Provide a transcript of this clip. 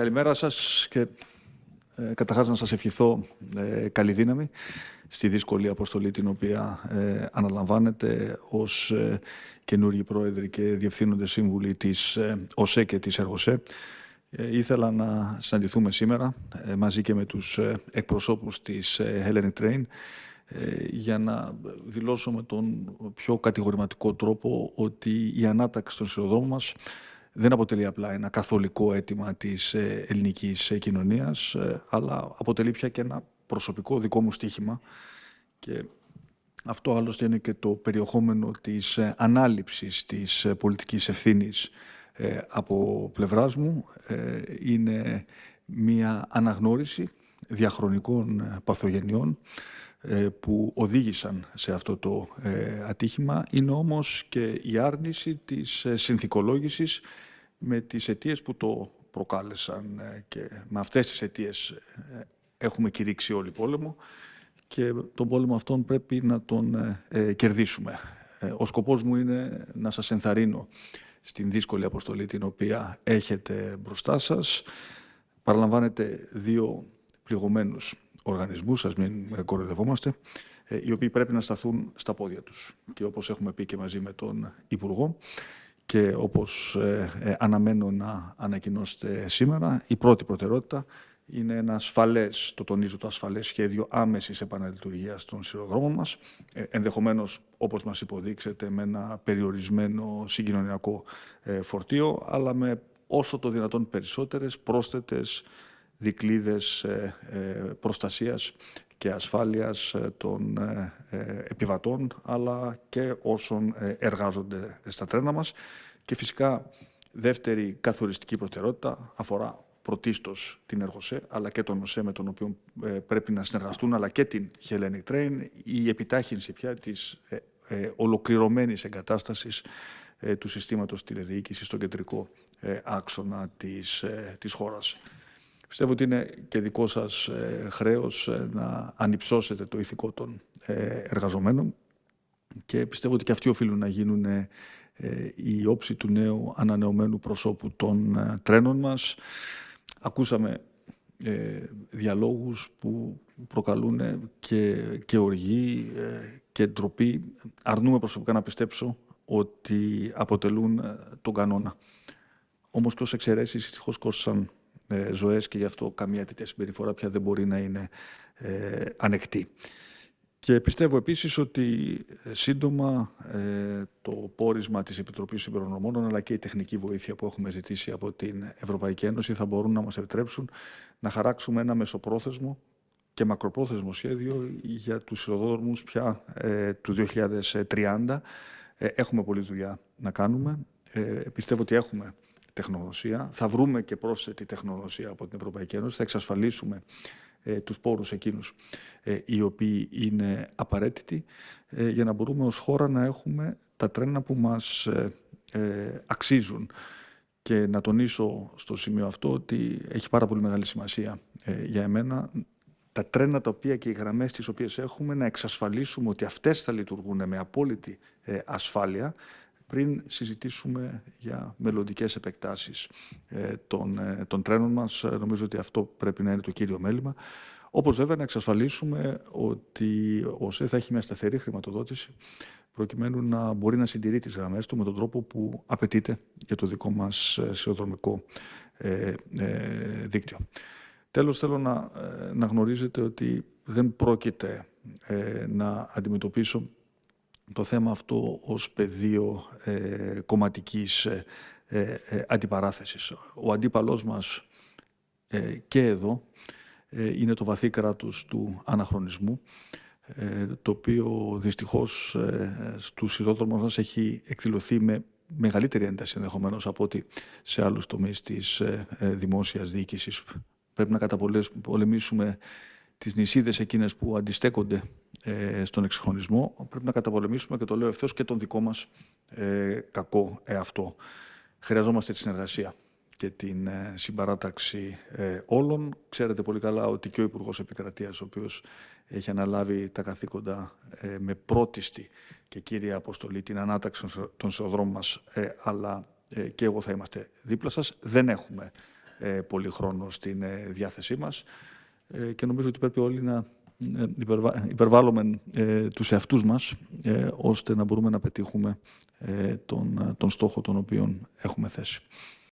Καλημέρα σας και ε, καταρχάς να σας ευχηθώ ε, καλή δύναμη στη δύσκολη αποστολή την οποία ε, αναλαμβάνετε ως ε, καινούργιοι πρόεδροι και διευθύνοντες σύμβουλοι της ε, ΟΣΕ και της ΕΡΓΟΣΕ. Ε, ήθελα να συναντηθούμε σήμερα ε, μαζί και με τους εκπροσώπους της Hellenic Train για να δηλώσω με τον πιο κατηγορηματικό τρόπο ότι η ανάταξη των σειροδρόμων μας δεν αποτελεί απλά ένα καθολικό αίτημα της ε, ελληνικής ε, κοινωνίας, ε, αλλά αποτελεί πια και ένα προσωπικό δικό μου στοίχημα και αυτό άλλωστε είναι και το περιεχόμενο της ανάληψης της πολιτικής ευθύνης από πλευράς μου. Είναι μια αναγνώριση διαχρονικών παθογενειών που οδήγησαν σε αυτό το ατύχημα. Είναι όμως και η άρνηση της συνθηκολόγησης με τις αιτίες που το προκάλεσαν ε, και με αυτές τις αιτίες ε, έχουμε κηρύξει όλοι πόλεμο και τον πόλεμο αυτόν πρέπει να τον ε, κερδίσουμε. Ο σκοπός μου είναι να σας ενθαρρύνω στην δύσκολη αποστολή την οποία έχετε μπροστά σας. Παραλαμβάνετε δύο πληγωμένους οργανισμούς, σας μην κοροϊδευόμαστε, οι οποίοι πρέπει να σταθούν στα πόδια τους. Και όπως έχουμε πει και μαζί με τον Υπουργό, και όπως ε, ε, αναμένω να ανακοινώσετε σήμερα, η πρώτη προτεραιότητα είναι ένα ασφαλές, το τονίζω το ασφαλές σχέδιο άμεσης επαναλειτουργίας των σειροδρόμων μας, ε, ενδεχομένως όπως μας υποδείξετε με ένα περιορισμένο συγκοινωνιακό ε, φορτίο, αλλά με όσο το δυνατόν περισσότερες πρόσθετες δικλείδες ε, ε, προστασίας και ασφάλειας ε, των ε, ε, επιβατών αλλά και όσων εργάζονται στα τρένα μας. Και φυσικά δεύτερη καθοριστική προτεραιότητα αφορά πρωτίστως την Εργοσέ αλλά και τον ΟΣΕ με τον οποίο πρέπει να συνεργαστούν αλλά και την Hellenic Train η επιτάχυνση πια της ολοκληρωμένης εγκατάστασης του συστήματος τηλεδιοίκησης στον κεντρικό άξονα της, της χώρας. Πιστεύω ότι είναι και δικό σας ε, χρέος ε, να ανυψώσετε το ηθικό των ε, εργαζομένων και πιστεύω ότι και αυτοί οφείλουν να γίνουν η όψη του νέου ανανεωμένου προσώπου των τρένων μας. Ακούσαμε διαλόγους που προκαλούν και, και οργή και ντροπή. Αρνούμε προσωπικά να πιστέψω ότι αποτελούν τον κανόνα. Όμως και ως εξαιρέσεις δυστυχώς κόστησαν ε, ζωές και γι' αυτό καμία τέτοια συμπεριφορά πια δεν μπορεί να είναι ε, ανεκτή. Και πιστεύω επίσης ότι ε, σύντομα ε, το πόρισμα της Επιτροπής Συμπερονομών αλλά και η τεχνική βοήθεια που έχουμε ζητήσει από την Ευρωπαϊκή Ένωση θα μπορούν να μας επιτρέψουν να χαράξουμε ένα μεσοπρόθεσμο και μακροπρόθεσμο σχέδιο για τους σειροδρόμους πια ε, του 2030. έχουμε πολλή δουλειά να κάνουμε. πιστεύω ότι έχουμε τεχνογνωσία. Θα βρούμε και πρόσθετη τεχνογνωσία από την Ευρωπαϊκή Ένωση. Θα εξασφαλίσουμε ε, τους πόρους εκείνους ε, οι οποίοι είναι απαραίτητοι ε, για να μπορούμε ως χώρα να έχουμε τα τρένα που μας ε, ε, αξίζουν. Και να τονίσω στο σημείο αυτό ότι έχει πάρα πολύ μεγάλη σημασία για εμένα τα τρένα τα οποία και οι γραμμές τις οποίες έχουμε να εξασφαλίσουμε ότι αυτές θα λειτουργούν με απόλυτη ασφάλεια πριν συζητήσουμε για μελλοντικές επεκτάσεις ε, των, ε, των τρένων μας. Ε, νομίζω ότι αυτό πρέπει να είναι το κύριο μέλημα. Όπως βέβαια να εξασφαλίσουμε ότι ο ΣΕ θα έχει μια σταθερή χρηματοδότηση προκειμένου να μπορεί να συντηρεί τις γραμμές του με τον τρόπο που απαιτείται για το δικό μας σιωδρομικό ε, ε, δίκτυο. Τέλος, θέλω να, να γνωρίζετε ότι δεν πρόκειται να αντιμετωπίσω το θέμα αυτό ως πεδίο ε, κομματικής ε, ε, ε, αντιπαράθεσης. Ο αντίπαλός μας ε, και εδώ είναι το βαθύ κράτος του αναχρονισμού, το οποίο δυστυχώς στους σειρόδρομους μας έχει εκδηλωθεί με μεγαλύτερη ένταση ενδεχομένως από ότι σε άλλους τομείς της δημόσιας διοίκησης. Πρέπει να καταπολεμήσουμε τις νησίδες εκείνες που αντιστέκονται ε, στον εξυγχρονισμό, πρέπει να καταπολεμήσουμε και το λέω ευθέως και τον δικό μας ε, κακό εαυτό. Χρειαζόμαστε τη συνεργασία και την ε, συμπαράταξη ε, όλων. Ξέρετε πολύ καλά ότι και ο Υπουργός Επικρατείας, ο οποίος έχει αναλάβει τα καθήκοντα ε, με πρώτιστη και κύρια αποστολή την ανάταξη των σεοδρόμων μας, αλλά και εγώ θα είμαστε δίπλα σας. Δεν έχουμε πολύ χρόνο στην διάθεσή μας και νομίζω ότι πρέπει όλοι να υπερβάλλουμε τους εαυτούς μας ώστε να μπορούμε να πετύχουμε τον, τον στόχο τον οποίο έχουμε θέσει.